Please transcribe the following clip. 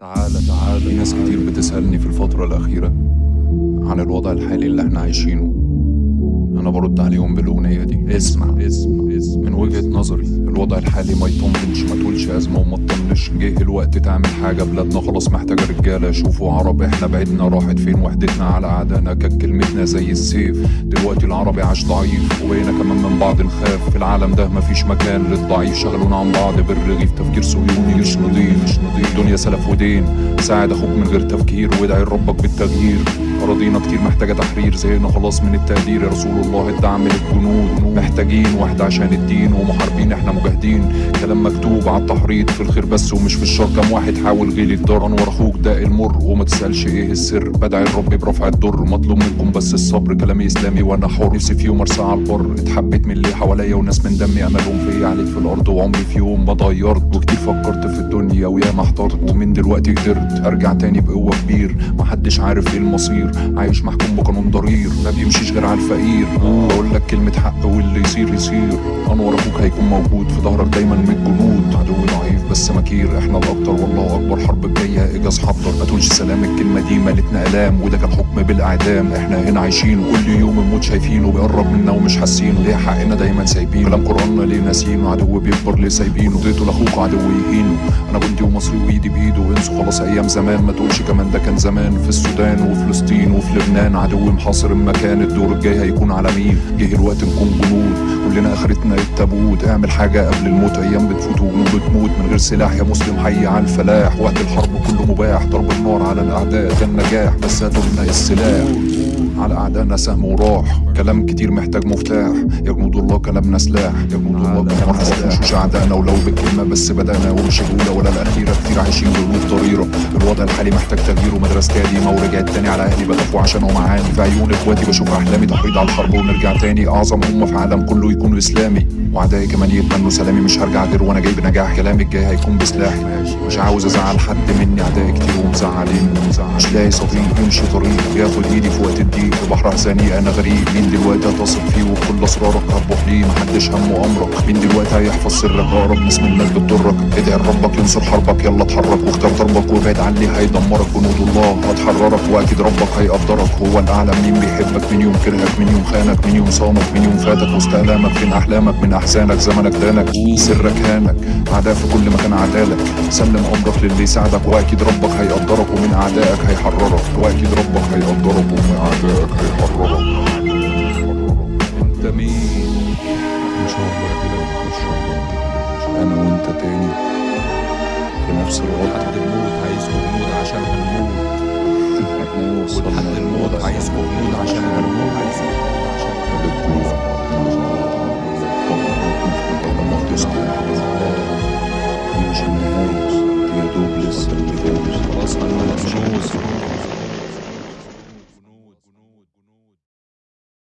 تعالى تعالى ناس كتير بتسألني في الفترة الأخيرة عن الوضع الحالي اللي إحنا عايشينه. برد عليهم بالأغنية دي. اسمع اسمع اسمع. من وجهة نظري الوضع الحالي ما يطمنش ما تقولش أزمة وما تطنش جه الوقت تعمل حاجة بلادنا خلاص محتاجة رجالة. شوفوا عرب إحنا بعدنا راحت فين؟ وحدتنا على أعدائنا كانت كلمتنا زي السيف. دلوقتي العربي عاش ضعيف وبقينا كمان من بعض نخاف في العالم ده مفيش مكان للضعيف. شغلونا عن بعض بالرغيف. تفكير صهيوني مش نضيف مش نضيف دنيا سلف ودين. ساعد أخوك من غير تفكير وادعي لربك بالتغيير. أراضينا كتير محتاجة تحرير. زهقنا خلاص من التقدير يا رسول الله. الدعم للجنود محتاجين واحد عشان الدين ومحاربين إحنا مجاهدين. كلام مكتوب على التحريض في الخير بس ومش في الشر. كم واحد حاول غيلي الدار أنور أخوك ده المر. وما تسألش إيه السر. بدعي الرب برفع الضر مطلوب منكم بس الصبر. كلامي إسلامي وأنا حر. نفسي في يوم أرسى على البر. اتحبيت من اللي حواليا وناس من دمي. أملهم فيا عليت في الأرض وعمري في يوم ما اتغيرت وكتير فكرت في الدنيا وياما احترت. ومن دلوقتي قدرت أرجع تاني بقوة كبير. محدش عارف إيه المصير. عايش محكوم بقانون ضرير. ما بيمشيش غير على الفقير. بقول لك كلمة حق واللي يصير يصير. أنور أخوك هيكون موجود في ظهرك دايما من الجنود. عدو ضعيف بس مكير. إحنا الاكتر والله أكبر حرب الجاية. اجاز حضر ما تقولش سلام. الكلمة دي مالتنا الام وده كان حكم بالإعدام. إحنا هنا عايشين كل يوم الموت شايفينه بيقرب منا ومش حاسينه ليه حقنا دايما سايبينه؟ كلام قرآننا ليه ناسينه؟ عدو بيكبر ليه سايبينه؟ اديته لأخوك عدو يهينه. أنا جندي ومصري وايدي بإيده. انسوا خلاص أيام زمان ما تقولش كمان ده كان زمان. في السودان وفلسطين وفي لبنان عدو محاصر المكان. الدور الجاي هيكون على مين؟ جه الوقت نكون جنود. كلنا آخرتنا التابوت. اعمل حاجة قبل الموت. أيام بتفوت وجنود بتموت. من غير سلاح يا مسلم حي على الفلاح. وقت الحرب كله مباح. ضرب النار على الأعداء. ده النجاح بس هاتوا لنا السلاح. على أعدائنا سهم وراح. كلام كتير محتاج مفتاح. يا جنود الله كلامنا سلاح يا جنود الله كلامنا سلاح مش أعدائنا ولو بالكلمة بس بدأنا ومش الأولى ولا الأخيرة كتير عايشين جنود ضريرة. الوضع الحالي محتاج تغيير ومدرستي قديمة ورجعت تاني على أهلي. بخافوا عشان معاني في عيون إخواتي بشوف أحلامي تحريض على الحرب ونرجع تاني. أعظم أمة في العالم كله يكون إسلامي وأعدائي كمان يتمنوا سلامي. مش هرجع غير وأنا جاي بنجاح كلامي الجاي هيكون بسلاحي مش عاوز أزعل حد مني. أعدائي كتير ومزعلين. مش لاقي صديق يمشي طريق. ياخد إيدي في وقت الضيق في بحر أحزاني أنا غريب مين دلوقتي هتثق فيه؟ وكل أسرارك هتبوح ليه؟ محدش همه أمرك. مين دلوقتي هيحفظ سرك؟ أقرب ناس منك بتضرك. ادعي لربك ينصر حربك. يلا اتحرك واختار ضربك وابعد عن اللي هيدمرك جنود الله. هتحررك وأكيد ربك هيقدرك. هو الأعلى. مين بيحبك؟ مين يوم كرهك؟ مين يوم خانك؟ مين يوم صانك؟ مين يوم فاتك؟ وسط آلامك. فين أحلامك؟ من أحزانك؟ زمنك دانك. سرك هانك. أعداء في كل مكان عدالك سلم أمرك للي يساعدك وأكيد ربك هيقدرك. ومن أعدائك هيحررك. وأكيد ربك هيقدرك. ومن أعدائك. انت مين؟ إن شاء الله كده ان شاء الله أنا وأنت تاني. في نفس الوقت لحد الموت عايزكم بموت عشان هنموت ولحد الموت عايزكم بموت عشان هنموت عايزكم بموت عشان هنموت